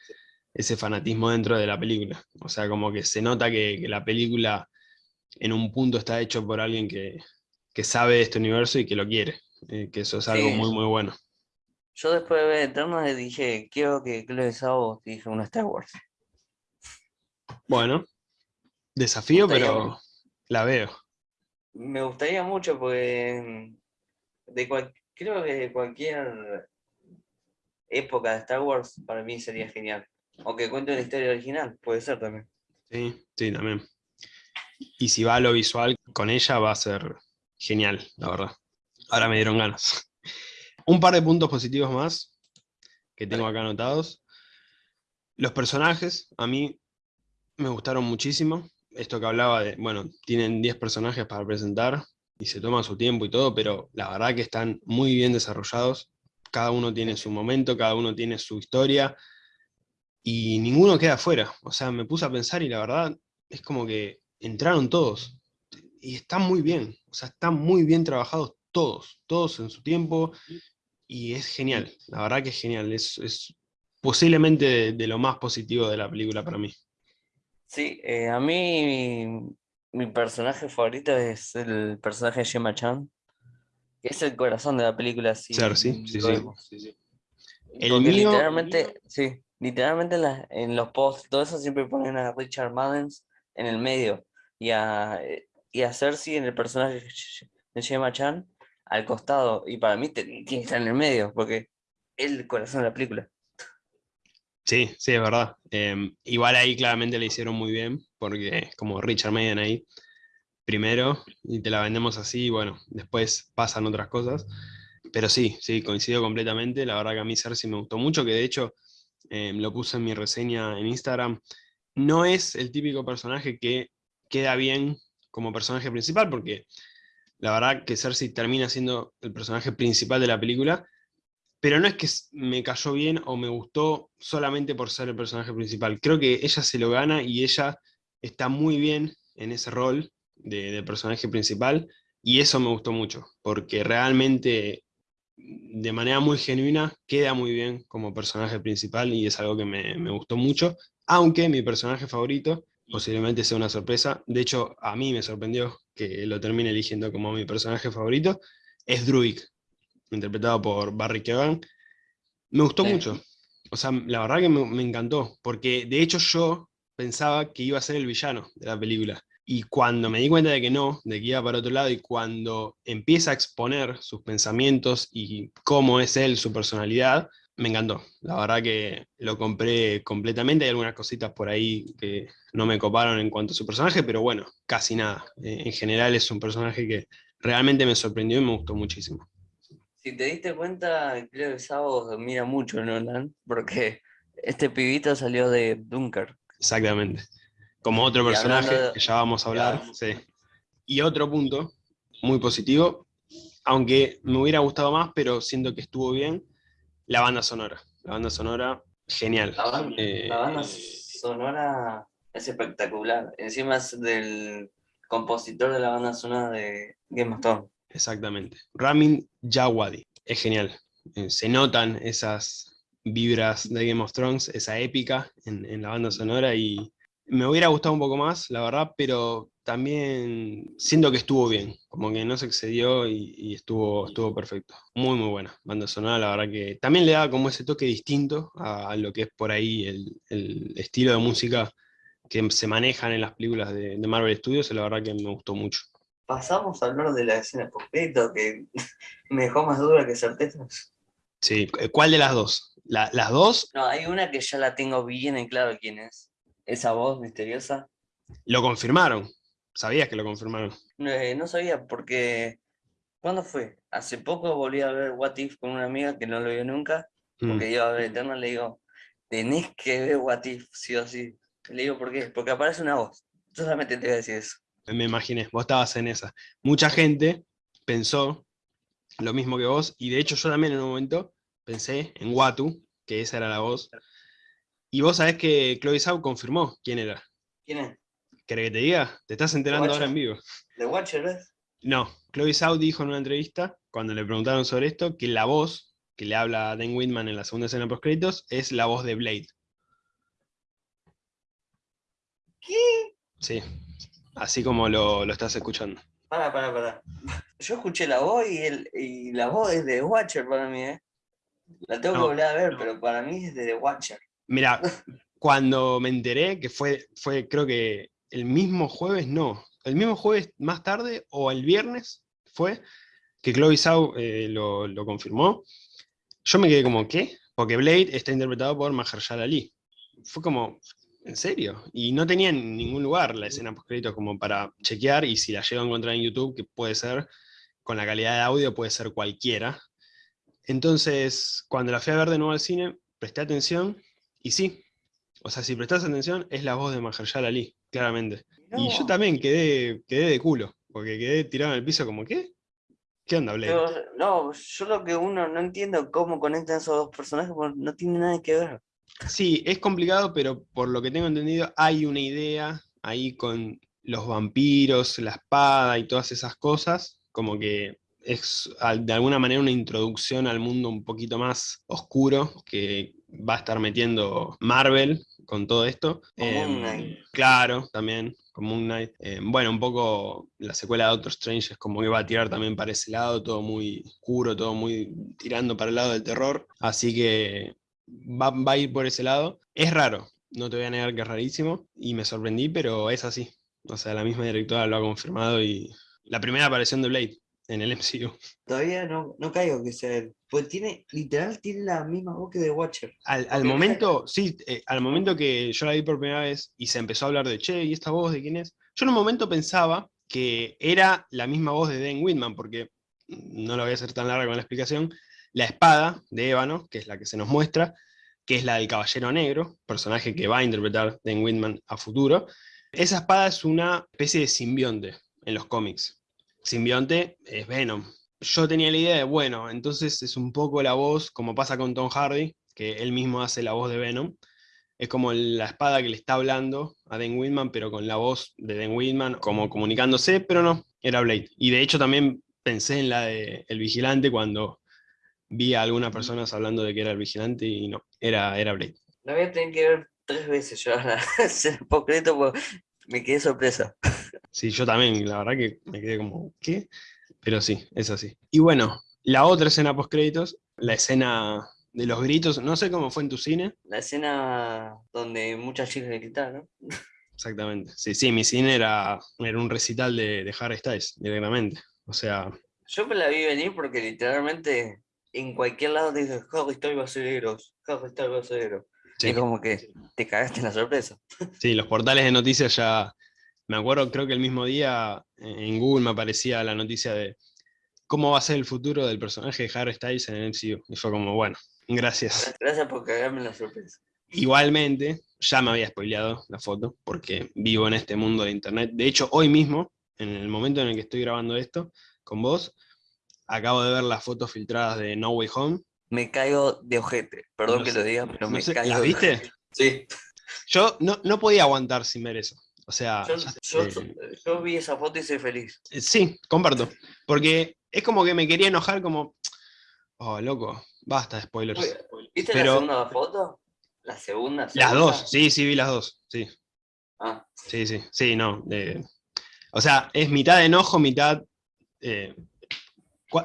[SPEAKER 1] ese fanatismo dentro de la película. O sea, como que se nota que, la película en un punto está hecho por alguien que, sabe de este universo y que lo quiere, eh, que eso es algo muy, muy bueno.
[SPEAKER 2] Yo después de ver Eternals dije, quiero que Chloe Zhao dije una Star Wars.
[SPEAKER 1] Bueno, desafío, pero la veo.
[SPEAKER 2] Me gustaría mucho porque de creo que de cualquier época de Star Wars para mí sería genial. O que cuente una historia original, puede ser también.
[SPEAKER 1] Sí, sí, también. Y si va a lo visual con ella va a ser genial, la verdad. Ahora me dieron ganas. Un par de puntos positivos más que tengo acá anotados. Los personajes, a mí me gustaron muchísimo. Esto que hablaba de, bueno, tienen 10 personajes para presentar y se toma su tiempo y todo, pero la verdad que están muy bien desarrollados. Cada uno tiene su momento, cada uno tiene su historia, y ninguno queda afuera. O sea, me puse a pensar y la verdad es como que entraron todos. Y están muy bien, o sea, están muy bien trabajados todos, todos en su tiempo, y es genial, la verdad que es genial, es, posiblemente de, lo más positivo de la película para mí.
[SPEAKER 2] Sí, eh, a mí mi, personaje favorito es el personaje de Gemma Chan, que es el corazón de la película.
[SPEAKER 1] sí, sí, sí, sí,
[SPEAKER 2] El mío... literalmente, sí literalmente en, los posts, todo eso siempre ponen a Richard Mullins en el medio y a, eh, y a Cersei en el personaje de Gemma Chan al costado. Y para mí tiene que estar en el medio, porque es el corazón de la película.
[SPEAKER 1] Sí, sí, es verdad. Em, igual ahí claramente le hicieron muy bien, porque como Richard Maiden ahí, primero, y te la vendemos así, y bueno, después pasan otras cosas. Pero sí, sí, coincido completamente. La verdad que a mí Cersei me gustó mucho, que de hecho em, lo puse en mi reseña en Instagram. No es el típico personaje que queda bien como personaje principal, porque la verdad que Cersei termina siendo el personaje principal de la película, pero no es que me cayó bien o me gustó solamente por ser el personaje principal. Creo que ella se lo gana y ella está muy bien en ese rol de, personaje principal y eso me gustó mucho, porque realmente de manera muy genuina queda muy bien como personaje principal y es algo que me, gustó mucho, aunque mi personaje favorito posiblemente sea una sorpresa, de hecho a mí me sorprendió que lo termine eligiendo como mi personaje favorito, es Druid interpretado por Barry Keoghan, me gustó mucho. O sea, la verdad que me, encantó, porque de hecho yo pensaba que iba a ser el villano de la película. Y cuando me di cuenta de que no, de que iba para otro lado, y cuando empieza a exponer sus pensamientos y cómo es él, su personalidad, me encantó. La verdad que lo compré completamente. Hay algunas cositas por ahí que no me coparon en cuanto a su personaje, pero bueno, casi nada. Eh, en general es un personaje que realmente me sorprendió y me gustó muchísimo.
[SPEAKER 2] Si te diste cuenta, creo que Sabo mira mucho Nolan, porque este pibito salió de Dunker.
[SPEAKER 1] Exactamente. Como otro personaje que ya vamos a hablar. Sí. Y otro punto, muy positivo, aunque me hubiera gustado más, pero siento que estuvo bien, la banda sonora. La banda sonora, genial.
[SPEAKER 2] La banda, eh, sonora es espectacular. Encima es del compositor de la banda sonora de Game of Thrones.
[SPEAKER 1] Exactamente. Ramin Jawadi. Es genial. Eh, se notan esas vibras de Game of Thrones, esa épica en, la banda sonora y me hubiera gustado un poco más, la verdad, pero también siento que estuvo bien, como que no se excedió y, estuvo, estuvo perfecto. Muy, muy buena banda sonora, la verdad que también le da como ese toque distinto a, lo que es por ahí el, estilo de música que se manejan en las películas de, de Marvel Studios, y la verdad que me gustó mucho
[SPEAKER 2] pasamos a hablar de la escena post-crédito que me dejó más dura que certezas.
[SPEAKER 1] Sí, ¿cuál de las dos? ¿Las dos?
[SPEAKER 2] No, hay una que ya la tengo bien en claro quién es. Esa voz misteriosa.
[SPEAKER 1] Lo confirmaron. ¿Sabías que lo confirmaron?
[SPEAKER 2] Eh, no sabía porque... ¿Cuándo fue? Hace poco volví a ver What If con una amiga que no lo vio nunca, porque mm. iba a ver Eterna, le digo, tenés que ver What If, sí o sí. Le digo, ¿por qué? Porque aparece una voz. Yo solamente te voy a decir eso
[SPEAKER 1] me imaginé, vos estabas en esa. Mucha gente pensó lo mismo que vos, y de hecho yo también en un momento pensé en Watu, que esa era la voz, y vos sabés que Chloe Zhao confirmó quién era.
[SPEAKER 2] ¿Quién es?
[SPEAKER 1] ¿Querés que te diga? Te estás enterando ahora en vivo.
[SPEAKER 2] ¿De Watcher ves?
[SPEAKER 1] No, Chloe Zhao dijo en una entrevista, cuando le preguntaron sobre esto, que la voz que le habla a Dan Whitman en la segunda escena post créditos es la voz de Blade.
[SPEAKER 2] ¿Qué?
[SPEAKER 1] Sí, así como lo, estás escuchando.
[SPEAKER 2] Para, para, para. Yo escuché la voz y, el, y la voz es de Watcher para mí, ¿eh? La tengo que volver a ver, pero para mí es de The Watcher.
[SPEAKER 1] Mira, cuando me enteré, que fue, fue creo que el mismo jueves, no, el mismo jueves más tarde, o el viernes, fue que Chloe Zhao eh, lo, confirmó, yo me quedé como, ¿qué? Porque Blade está interpretado por Mahershala Ali. Fue como, ¿En serio? Y no tenía en ningún lugar la escena post como para chequear, y si la llego a encontrar en YouTube, que puede ser, con la calidad de audio puede ser cualquiera. Entonces, cuando la fui a ver de nuevo al cine, presté atención, y sí, o sea, si prestas atención, es la voz de Mahershala Ali, claramente. Y yo también quedé, quedé de culo, porque quedé tirado en el piso como, ¿qué? ¿Qué onda, Blade?
[SPEAKER 2] no, yo lo que uno no entiendo cómo conectan esos dos personajes, porque no tiene nada que ver.
[SPEAKER 1] Sí, es complicado, pero por lo que tengo entendido hay una idea ahí con los vampiros, la espada y todas esas cosas, como que es de alguna manera una introducción al mundo un poquito más oscuro que va a estar metiendo Marvel con todo esto.
[SPEAKER 2] Em,
[SPEAKER 1] claro, también, como Moon Knight. Em, bueno, un poco la secuela de Doctor Strange es como que va a tirar también para ese lado, todo muy oscuro, todo muy tirando para el lado del terror. Así que va, a ir por ese lado. Es raro, no te voy a negar que es rarísimo, y me sorprendí, pero es así. O sea, la misma directora lo ha confirmado y la primera aparición de Blade en el MCU.
[SPEAKER 2] Todavía no, no caigo que sea él. Pues tiene, literal, tiene la misma voz que de Watcher.
[SPEAKER 1] Al, momento, sí, eh, al momento que yo la vi por primera vez y se empezó a hablar de, che, ¿y esta voz de quién es? Yo en un momento pensaba que era la misma voz de Dan Whitman, porque, no lo voy a hacer tan larga con la explicación, la espada de Ébano, que es la que se nos muestra, que es la del Caballero Negro, personaje que va a interpretar Dan Whitman a futuro. Esa espada es una especie de simbionte en los cómics. Simbionte es Venom. Yo tenía la idea de, bueno, entonces es un poco la voz, como pasa con Tom Hardy, que él mismo hace la voz de Venom. Es como la espada que le está hablando a Dan Whitman, pero con la voz de Dan Whitman, como comunicándose, pero no, era Blade. Y de hecho también pensé en la de El Vigilante cuando vi a algunas personas hablando de que era el vigilante y no, era, era Blade.
[SPEAKER 2] La voy a tener que ver tres veces yo ahora, concreto, porque me quedé sorpresa.
[SPEAKER 1] Sí, yo también, la verdad que me quedé como, ¿qué? Pero sí, es así. Y bueno, la otra escena post créditos, la escena de los gritos, no sé cómo fue en tu cine.
[SPEAKER 2] La escena donde muchas chicas gritaron.
[SPEAKER 1] Exactamente. Sí, sí, mi cine era, era un recital de, de Harry Styles, directamente. O sea.
[SPEAKER 2] Yo me la vi venir porque literalmente en cualquier lado te dices, Harry Styles va a ser héroes, Harry Styles va a ser héroe. Y como que te cagaste en la sorpresa.
[SPEAKER 1] Sí, los portales de noticias ya. Me acuerdo, creo que el mismo día en Google me aparecía la noticia de cómo va a ser el futuro del personaje de Harry Styles en el MCU. Y fue como, bueno, gracias.
[SPEAKER 2] Gracias por cagarme en la sorpresa.
[SPEAKER 1] Igualmente, ya me había spoileado la foto, porque vivo en este mundo de internet. De hecho, hoy mismo, en el momento en el que estoy grabando esto con vos, acabo de ver las fotos filtradas de No Way Home.
[SPEAKER 2] Me caigo de ojete, perdón que lo diga, pero me caigo
[SPEAKER 1] ¿Las viste?
[SPEAKER 2] Sí.
[SPEAKER 1] Yo no, no, podía aguantar sin ver eso. O sea...
[SPEAKER 2] Yo, vi esa foto y soy feliz.
[SPEAKER 1] Eh, sí, comparto. Porque es como que me quería enojar como... Oh, loco, basta de spoilers.
[SPEAKER 2] ¿Viste la segunda foto? ¿La segunda,
[SPEAKER 1] Las dos, sí, sí, vi las dos, sí. Ah. Sí, sí, sí, no. o sea, es mitad de enojo, mitad eh,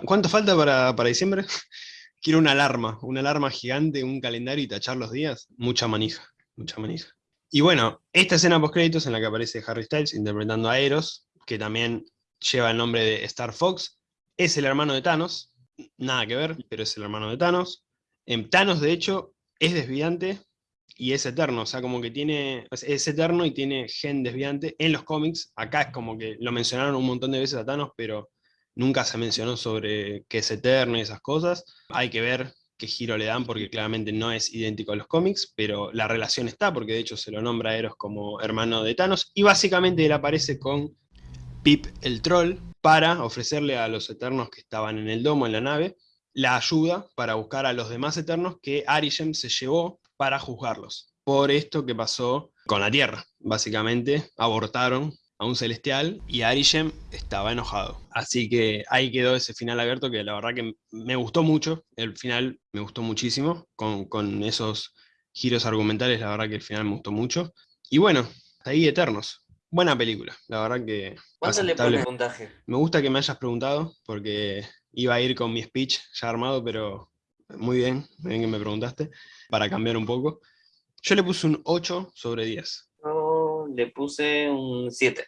[SPEAKER 1] ¿Cuánto falta para, diciembre? Quiero una alarma, una alarma gigante, un calendario y tachar los días. Mucha manija, mucha manija. Y bueno, esta escena post créditos en la que aparece Harry Styles interpretando a Eros, que también lleva el nombre de Star Fox, es el hermano de Thanos, nada que ver, pero es el hermano de Thanos. En Thanos, de hecho, es desviante y es eterno, o sea, como que tiene, es eterno y tiene gen desviante en los cómics. Acá es como que lo mencionaron un montón de veces a Thanos, pero nunca se mencionó sobre qué es eterno y esas cosas. Hay que ver qué giro le dan porque claramente no es idéntico a los cómics, pero la relación está porque de hecho se lo nombra a Eros como hermano de Thanos y básicamente él aparece con Pip el troll para ofrecerle a los eternos que estaban en el domo, en la nave, la ayuda para buscar a los demás eternos que Arishem se llevó para juzgarlos. Por esto que pasó con la Tierra. Básicamente abortaron a un celestial y Arishem estaba enojado. Así que ahí quedó ese final abierto que la verdad que me gustó mucho, el final me gustó muchísimo, con, esos giros argumentales, la verdad que el final me gustó mucho. Y bueno, ahí Eternos. Buena película, la verdad que...
[SPEAKER 2] ¿Cuánto le pone puntaje?
[SPEAKER 1] Me gusta que me hayas preguntado, porque iba a ir con mi speech ya armado, pero muy bien, muy bien que me preguntaste, para cambiar un poco. Yo le puse un 8 sobre 10
[SPEAKER 2] le puse un 7.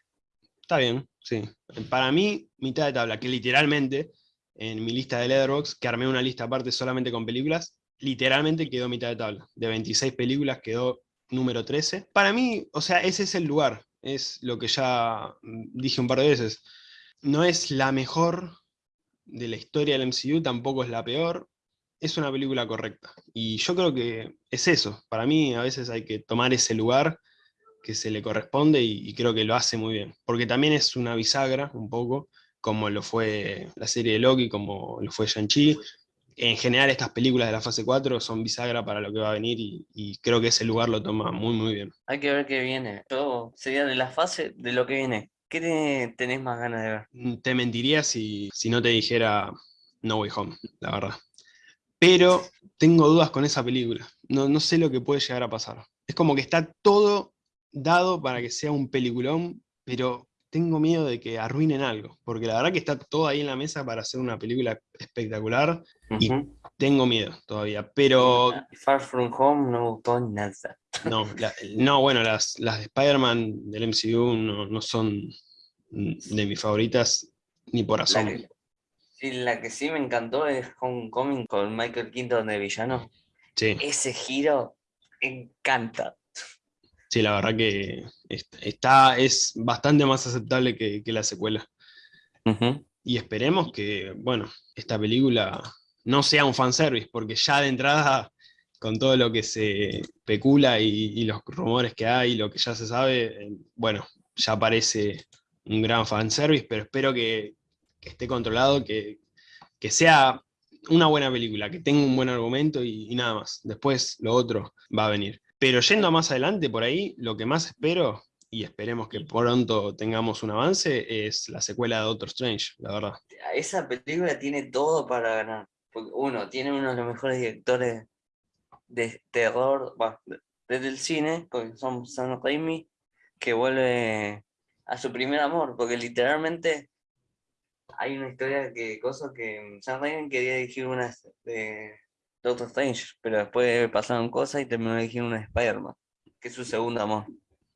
[SPEAKER 1] Está bien, sí. Para mí, mitad de tabla, que literalmente, en mi lista de Letterboxd, que armé una lista aparte solamente con películas, literalmente quedó mitad de tabla. De 26 películas quedó número 13. Para mí, o sea, ese es el lugar. Es lo que ya dije un par de veces. No es la mejor de la historia del MCU, tampoco es la peor. Es una película correcta. Y yo creo que es eso. Para mí, a veces hay que tomar ese lugar que se le corresponde y, creo que lo hace muy bien. Porque también es una bisagra, un poco, como lo fue la serie de Loki, como lo fue Shang-Chi. En general estas películas de la fase 4 son bisagra para lo que va a venir y, creo que ese lugar lo toma muy muy bien.
[SPEAKER 2] Hay que ver qué viene. Todo sería de la fase de lo que viene. ¿Qué tenés más ganas de ver?
[SPEAKER 1] Mm, te mentiría si, si no te dijera No Way Home, la verdad. Pero tengo dudas con esa película. No, no sé lo que puede llegar a pasar. Es como que está todo dado para que sea un peliculón, pero tengo miedo de que arruinen algo, porque la verdad que está todo ahí en la mesa para hacer una película espectacular, y tengo miedo todavía, pero...
[SPEAKER 2] Far From Home no me gustó nada.
[SPEAKER 1] No, no bueno, las, las de Spider-Man del MCU no, son de mis favoritas ni por asombro.
[SPEAKER 2] Sí, la que sí me encantó es Homecoming con Michael Keaton de villano.
[SPEAKER 1] Sí.
[SPEAKER 2] Ese giro encanta.
[SPEAKER 1] Sí, la verdad que está, es bastante más aceptable que, la secuela. Y esperemos que, bueno, esta película no sea un fanservice, porque ya de entrada, con todo lo que se especula y, los rumores que hay, lo que ya se sabe, eh, bueno, ya parece un gran fanservice, pero espero que, esté controlado, que, sea una buena película, que tenga un buen argumento y, nada más. Después lo otro va a venir. Pero yendo más adelante por ahí, lo que más espero, y esperemos que pronto tengamos un avance, es la secuela de Doctor Strange, la verdad.
[SPEAKER 2] Esa película tiene todo para ganar. uno, tiene uno de los mejores directores de terror desde el cine, porque son Sam Raimi, que vuelve a su primer amor, porque literalmente hay una historia que cosa que Sam Raimi quería dirigir una de Doctor Strange, pero después pasaron cosas y terminó dirigiendo una de Spider-Man, que es su segundo amor.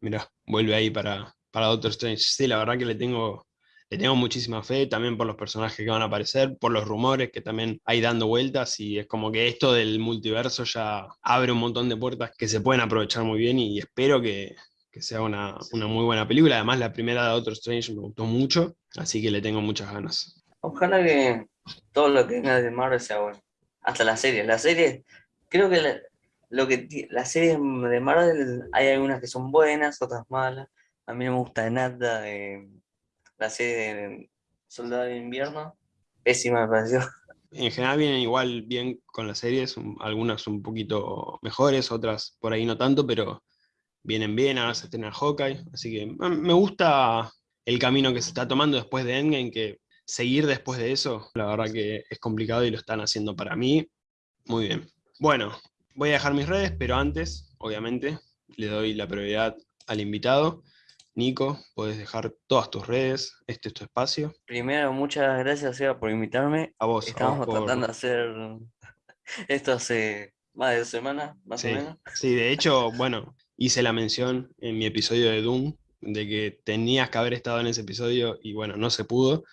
[SPEAKER 1] Mira, vuelve ahí para, para Doctor Strange. Sí, la verdad que le tengo, le tengo muchísima fe, también por los personajes que van a aparecer, por los rumores que también hay dando vueltas, y es como que esto del multiverso ya abre un montón de puertas que se pueden aprovechar muy bien, y espero que, que sea una, una, muy buena película. Además, la primera de Doctor Strange me gustó mucho, así que le tengo muchas ganas.
[SPEAKER 2] Ojalá que todo lo que venga de Marvel sea bueno hasta la serie. La serie, creo que lo que las series de Marvel hay algunas que son buenas, otras malas. A mí no me gusta nada eh, la serie de Soldado de Invierno. Pésima me pareció.
[SPEAKER 1] En general vienen igual bien con las series, algunas un poquito mejores, otras por ahí no tanto, pero vienen bien, ahora se estrena Hawkeye, así que me gusta el camino que se está tomando después de Endgame, que seguir después de eso, la verdad que es complicado y lo están haciendo para mí muy bien. Bueno, voy a dejar mis redes, pero antes, obviamente, le doy la prioridad al invitado. Nico, puedes dejar todas tus redes, este es tu espacio.
[SPEAKER 2] Primero, muchas gracias Seba, por invitarme.
[SPEAKER 1] A vos.
[SPEAKER 2] Estamos tratando de hacer esto hace más de dos semanas, más o menos.
[SPEAKER 1] Sí, de hecho, bueno, hice la mención en mi episodio de Doom, de que tenías que haber estado en ese episodio y bueno, no se pudo.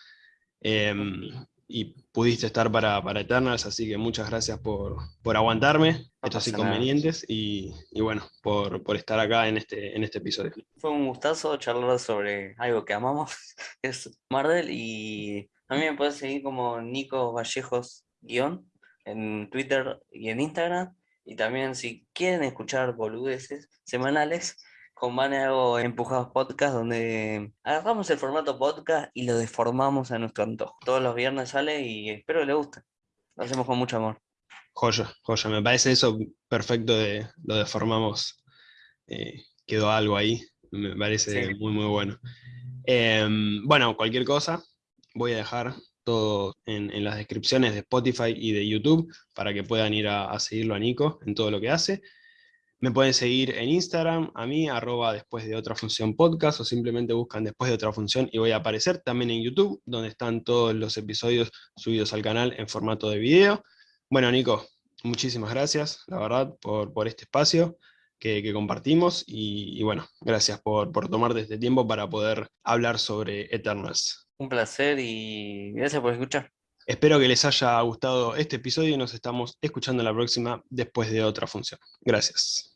[SPEAKER 1] Em, y pudiste estar para, para, Eternals, así que muchas gracias por, por aguantarme estos inconvenientes y, y, bueno, por, por, estar acá en este, en este episodio.
[SPEAKER 2] Fue un gustazo charlar sobre algo que amamos, que es Marvel, y a mí me puedes seguir como Nico Vallejos guion en Twitter y en Instagram, y también si quieren escuchar boludeces semanales, con Mane hago Empujados Podcast, donde agarramos el formato podcast y lo deformamos a nuestro antojo. Todos los viernes sale y espero que le guste. Lo hacemos con mucho amor.
[SPEAKER 1] Joya, joya. Me parece eso perfecto de lo deformamos. Eh, quedó algo ahí. Me parece muy, muy bueno. Em, bueno, cualquier cosa, voy a dejar todo en, las descripciones de Spotify y de YouTube para que puedan ir a seguirlo a Nico en todo lo que hace. Me pueden seguir en Instagram, a mí, arroba después de otra función podcast, o simplemente buscan después de otra función y voy a aparecer también en YouTube, donde están todos los episodios subidos al canal en formato de video. Bueno, Nico, muchísimas gracias, la verdad, por, por este espacio que, compartimos y, bueno, gracias por, por tomarte este tiempo para poder hablar sobre Eternals.
[SPEAKER 2] Un placer y gracias por escuchar.
[SPEAKER 1] Espero que les haya gustado este episodio y nos estamos escuchando la próxima después de otra función. Gracias.